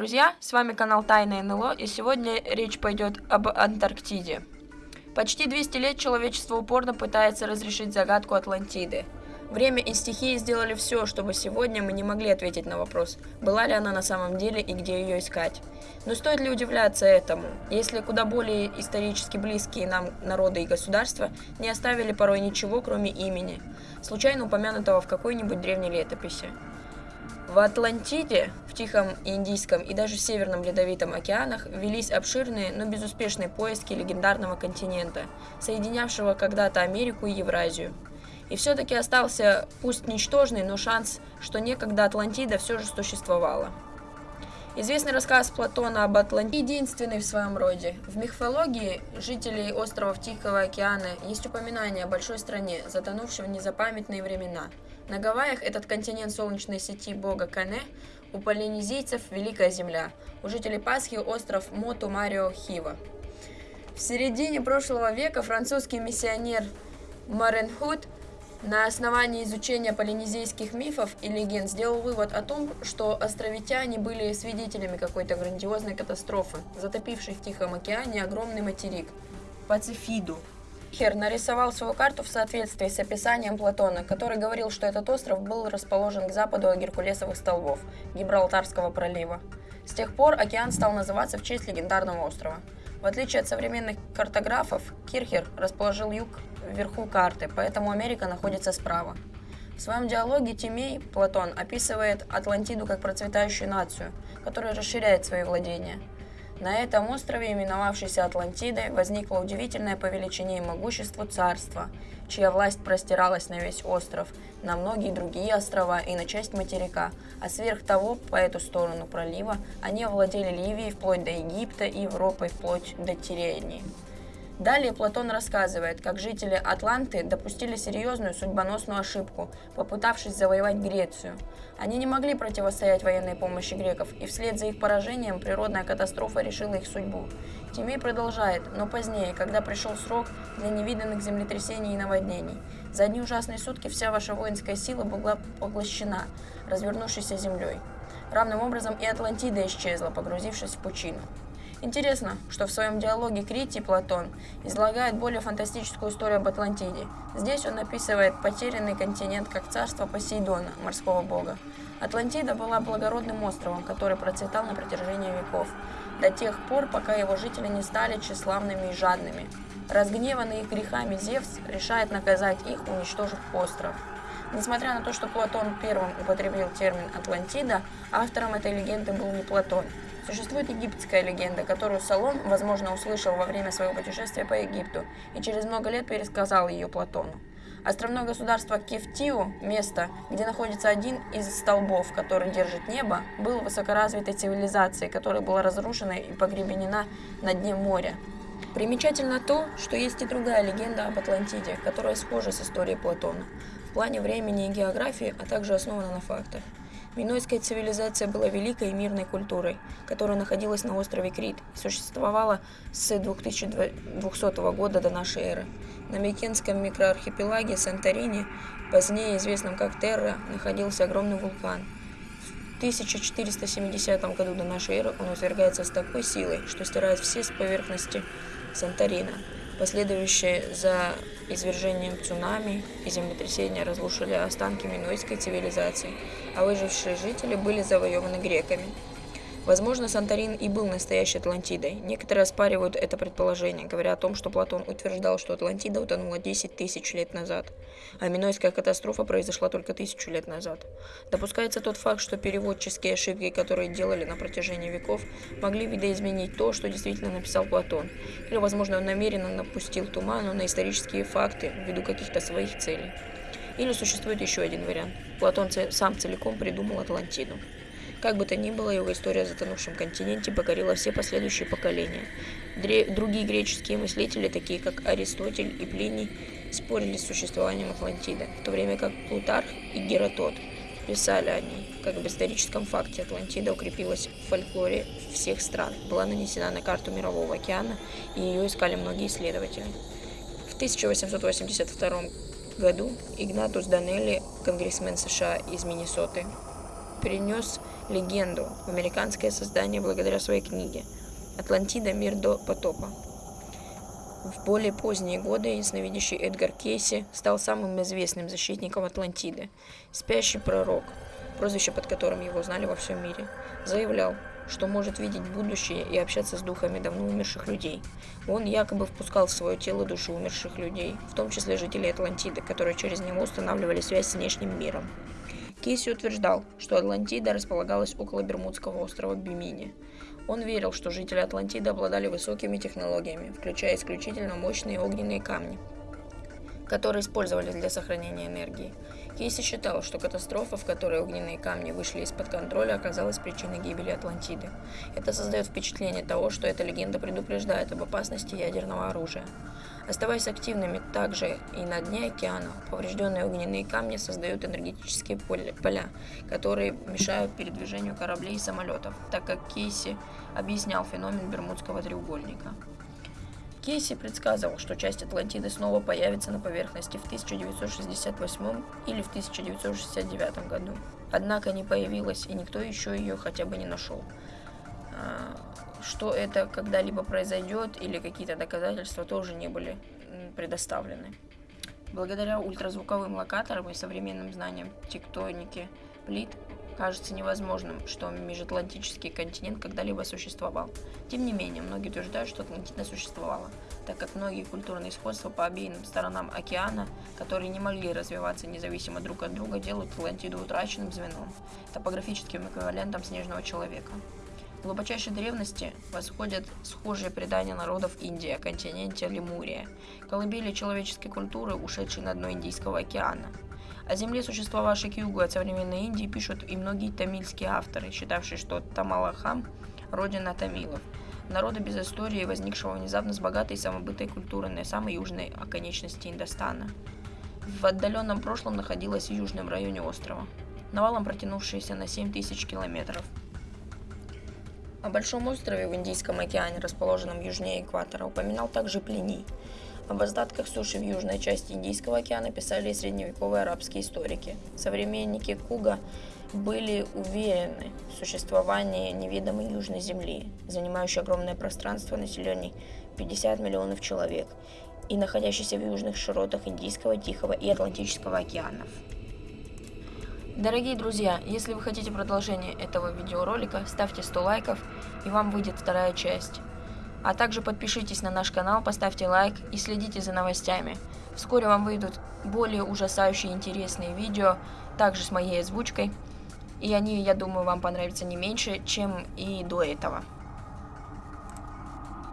друзья, с вами канал Тайна НЛО, и сегодня речь пойдет об Антарктиде. Почти 200 лет человечество упорно пытается разрешить загадку Атлантиды. Время и стихии сделали все, чтобы сегодня мы не могли ответить на вопрос, была ли она на самом деле и где ее искать. Но стоит ли удивляться этому, если куда более исторически близкие нам народы и государства не оставили порой ничего, кроме имени, случайно упомянутого в какой-нибудь древней летописи. В Атлантике, в Тихом, Индийском и даже Северном Ледовитом океанах велись обширные, но безуспешные поиски легендарного континента, соединявшего когда-то Америку и Евразию. И все-таки остался, пусть ничтожный, но шанс, что некогда Атлантида все же существовала. Известный рассказ Платона об Атлантиде единственный в своем роде. В мифологии жителей островов Тихого океана есть упоминание о большой стране, затонувшей в незапамятные времена. На Гавайях этот континент солнечной сети бога Кане, у полинезийцев Великая Земля, у жителей Пасхи остров Моту Марио Хива. В середине прошлого века французский миссионер Маренхут на основании изучения полинезийских мифов и легенд сделал вывод о том, что островитяне были свидетелями какой-то грандиозной катастрофы, затопившей в Тихом океане огромный материк – Пацифиду. Хер нарисовал свою карту в соответствии с описанием Платона, который говорил, что этот остров был расположен к западу от Геркулесовых столбов, Гибралтарского пролива. С тех пор океан стал называться в честь легендарного острова. В отличие от современных картографов, Кирхер расположил юг вверху карты, поэтому Америка находится справа. В своем диалоге Тимей Платон описывает Атлантиду как процветающую нацию, которая расширяет свои владения. На этом острове, именовавшейся Атлантидой, возникло удивительное по величине и могуществу царство, чья власть простиралась на весь остров, на многие другие острова и на часть материка, а сверх того, по эту сторону пролива, они овладели Ливией вплоть до Египта и Европой вплоть до Тирении. Далее Платон рассказывает, как жители Атланты допустили серьезную судьбоносную ошибку, попытавшись завоевать Грецию. Они не могли противостоять военной помощи греков, и вслед за их поражением природная катастрофа решила их судьбу. Тимей продолжает, но позднее, когда пришел срок для невиданных землетрясений и наводнений. За одни ужасные сутки вся ваша воинская сила была поглощена, развернувшейся землей. Равным образом и Атлантида исчезла, погрузившись в пучину. Интересно, что в своем диалоге Критий Платон излагает более фантастическую историю об Атлантиде. Здесь он описывает потерянный континент как царство Посейдона, морского бога. Атлантида была благородным островом, который процветал на протяжении веков, до тех пор, пока его жители не стали тщеславными и жадными. Разгневанный их грехами Зевс решает наказать их, уничтожив остров. Несмотря на то, что Платон первым употребил термин «Атлантида», автором этой легенды был не Платон – Существует египетская легенда, которую Солон, возможно, услышал во время своего путешествия по Египту и через много лет пересказал ее Платону. Островное государство Кефтиу, место, где находится один из столбов, который держит небо, было высокоразвитой цивилизацией, которая была разрушена и погребенена на дне моря. Примечательно то, что есть и другая легенда об Атлантиде, которая схожа с историей Платона в плане времени и географии, а также основана на фактах. Минойская цивилизация была великой и мирной культурой, которая находилась на острове Крит и существовала с 2200 года до нашей эры. На Микенском микроархипелаге Санторини, позднее известном как Терра, находился огромный вулкан. В 1470 году до нашей эры он извергается с такой силой, что стирает все с поверхности Санторина. Последующие за извержением цунами и землетрясения разрушили останки минойской цивилизации, а выжившие жители были завоеваны греками. Возможно, Санторин и был настоящей Атлантидой. Некоторые оспаривают это предположение, говоря о том, что Платон утверждал, что Атлантида утонула 10 тысяч лет назад, а Минойская катастрофа произошла только тысячу лет назад. Допускается тот факт, что переводческие ошибки, которые делали на протяжении веков, могли видоизменить то, что действительно написал Платон. Или, возможно, он намеренно напустил туману на исторические факты ввиду каких-то своих целей. Или существует еще один вариант. Платон сам целиком придумал Атлантиду. Как бы то ни было, его история о затонувшем континенте покорила все последующие поколения. Другие греческие мыслители, такие как Аристотель и Плиний, спорили с существованием Атлантиды, в то время как Плутарх и Геродот писали о ней. Как об историческом факте Атлантида укрепилась в фольклоре всех стран, была нанесена на карту Мирового океана, и ее искали многие исследователи. В 1882 году Игнатус Данелли, конгрессмен США из Миннесоты, перенес легенду в американское создание благодаря своей книге «Атлантида. Мир до потопа». В более поздние годы ясновидящий Эдгар Кейси стал самым известным защитником Атлантиды. Спящий пророк, прозвище под которым его знали во всем мире, заявлял, что может видеть будущее и общаться с духами давно умерших людей. Он якобы впускал в свое тело души умерших людей, в том числе жителей Атлантиды, которые через него устанавливали связь с внешним миром. Кейси утверждал, что Атлантида располагалась около Бермудского острова Бимини. Он верил, что жители Атлантиды обладали высокими технологиями, включая исключительно мощные огненные камни, которые использовались для сохранения энергии. Кейси считал, что катастрофа, в которой огненные камни вышли из-под контроля, оказалась причиной гибели Атлантиды. Это создает впечатление того, что эта легенда предупреждает об опасности ядерного оружия. Оставаясь активными также и на дне океана, поврежденные огненные камни создают энергетические поля, которые мешают передвижению кораблей и самолетов, так как Кейси объяснял феномен Бермудского треугольника. Кейси предсказывал, что часть Атлантиды снова появится на поверхности в 1968 или в 1969 году. Однако не появилась, и никто еще ее хотя бы не нашел. А, что это когда-либо произойдет или какие-то доказательства тоже не были предоставлены. Благодаря ультразвуковым локаторам и современным знаниям тектоники плит кажется невозможным, что межатлантический континент когда-либо существовал. Тем не менее, многие утверждают, что Атлантида существовала, так как многие культурные сходства по обеим сторонам океана, которые не могли развиваться независимо друг от друга, делают Атлантиду утраченным звеном, топографическим эквивалентом снежного человека. В глубочайшей древности восходят схожие предания народов Индии о континенте Лемурия, колыбели человеческой культуры, ушедшей на дно Индийского океана. О земле, существовавшей к югу от современной Индии, пишут и многие тамильские авторы, считавшие, что Тамалахам – родина тамилов, народа без истории, возникшего внезапно с богатой самобытой культурой на самой южной оконечности Индостана. В отдаленном прошлом находилась в южном районе острова, навалом протянувшаяся на 7 тысяч километров – о Большом острове в Индийском океане, расположенном южнее экватора, упоминал также Плиний. Об остатках суши в южной части Индийского океана писали и средневековые арабские историки. Современники Куга были уверены в существовании неведомой южной земли, занимающей огромное пространство населенной 50 миллионов человек и находящейся в южных широтах Индийского, Тихого и Атлантического океанов. Дорогие друзья, если вы хотите продолжение этого видеоролика, ставьте 100 лайков, и вам выйдет вторая часть. А также подпишитесь на наш канал, поставьте лайк и следите за новостями. Вскоре вам выйдут более ужасающие интересные видео, также с моей озвучкой. И они, я думаю, вам понравятся не меньше, чем и до этого.